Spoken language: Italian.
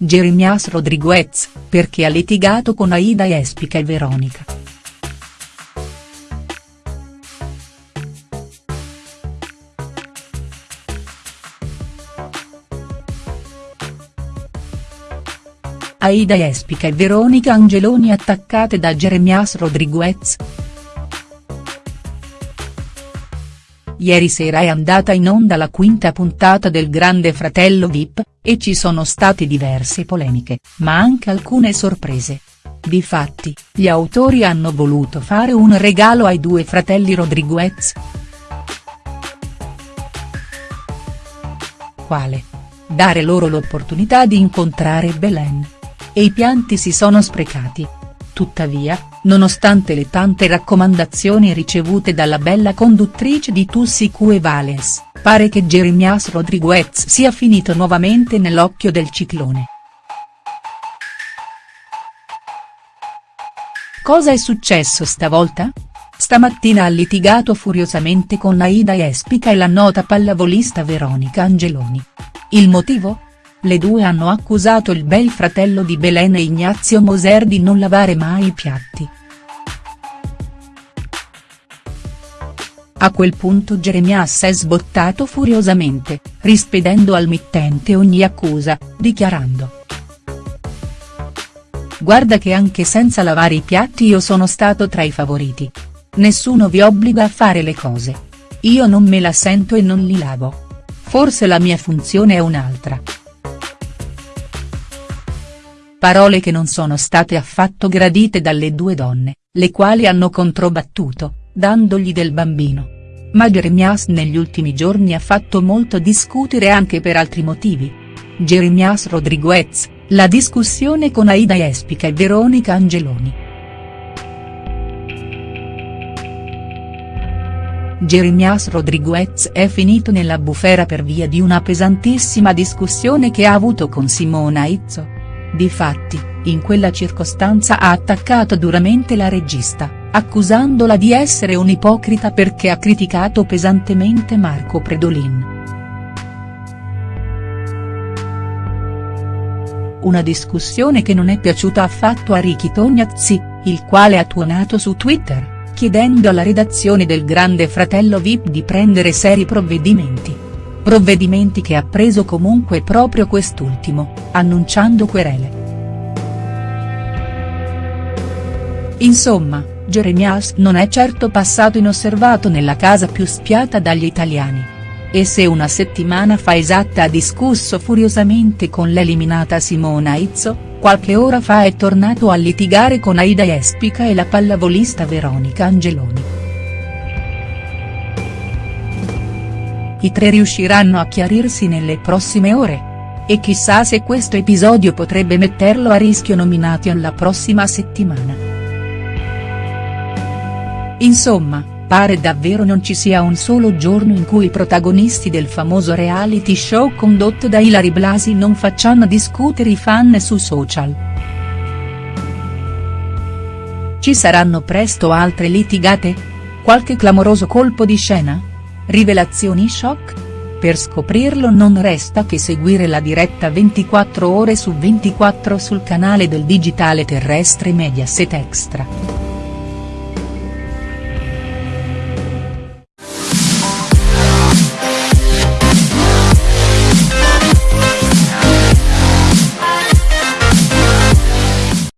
Jeremias Rodriguez, perché ha litigato con Aida Espica e Veronica. Aida Espica e Veronica Angeloni attaccate da Jeremias Rodriguez?. Ieri sera è andata in onda la quinta puntata del Grande Fratello Vip, e ci sono state diverse polemiche, ma anche alcune sorprese. Difatti, gli autori hanno voluto fare un regalo ai due fratelli Rodriguez. Quale? Dare loro l'opportunità di incontrare Belen. E i pianti si sono sprecati. Tuttavia, nonostante le tante raccomandazioni ricevute dalla bella conduttrice di Tussi Cue Vales, pare che Jeremias Rodriguez sia finito nuovamente nell'occhio del ciclone. Cosa è successo stavolta? Stamattina ha litigato furiosamente con Aida Espica e la nota pallavolista Veronica Angeloni. Il motivo? Le due hanno accusato il bel fratello di Belen e Ignazio Moser di non lavare mai i piatti. A quel punto Jeremias è sbottato furiosamente, rispedendo al mittente ogni accusa, dichiarando. Guarda che anche senza lavare i piatti io sono stato tra i favoriti. Nessuno vi obbliga a fare le cose. Io non me la sento e non li lavo. Forse la mia funzione è un'altra. Parole che non sono state affatto gradite dalle due donne, le quali hanno controbattuto, dandogli del bambino. Ma Jeremias negli ultimi giorni ha fatto molto discutere anche per altri motivi. Jeremias Rodriguez, la discussione con Aida Espica e Veronica Angeloni. Jeremias Rodriguez è finito nella bufera per via di una pesantissima discussione che ha avuto con Simona Izzo. Difatti, in quella circostanza ha attaccato duramente la regista, accusandola di essere un'ipocrita perché ha criticato pesantemente Marco Predolin. Una discussione che non è piaciuta affatto a Ricky Tognazzi, il quale ha tuonato su Twitter, chiedendo alla redazione del Grande Fratello Vip di prendere seri provvedimenti provvedimenti che ha preso comunque proprio quest'ultimo, annunciando querele. Insomma, Jeremias non è certo passato inosservato nella casa più spiata dagli italiani. E se una settimana fa esatta ha discusso furiosamente con l'eliminata Simona Izzo, qualche ora fa è tornato a litigare con Aida Espica e la pallavolista Veronica Angeloni. I tre riusciranno a chiarirsi nelle prossime ore? E chissà se questo episodio potrebbe metterlo a rischio nominati alla prossima settimana. Insomma, pare davvero non ci sia un solo giorno in cui i protagonisti del famoso reality show condotto da Ilari Blasi non facciano discutere i fan su social. Ci saranno presto altre litigate? Qualche clamoroso colpo di scena?. Rivelazioni shock? Per scoprirlo non resta che seguire la diretta 24 ore su 24 sul canale del digitale terrestre Mediaset Extra.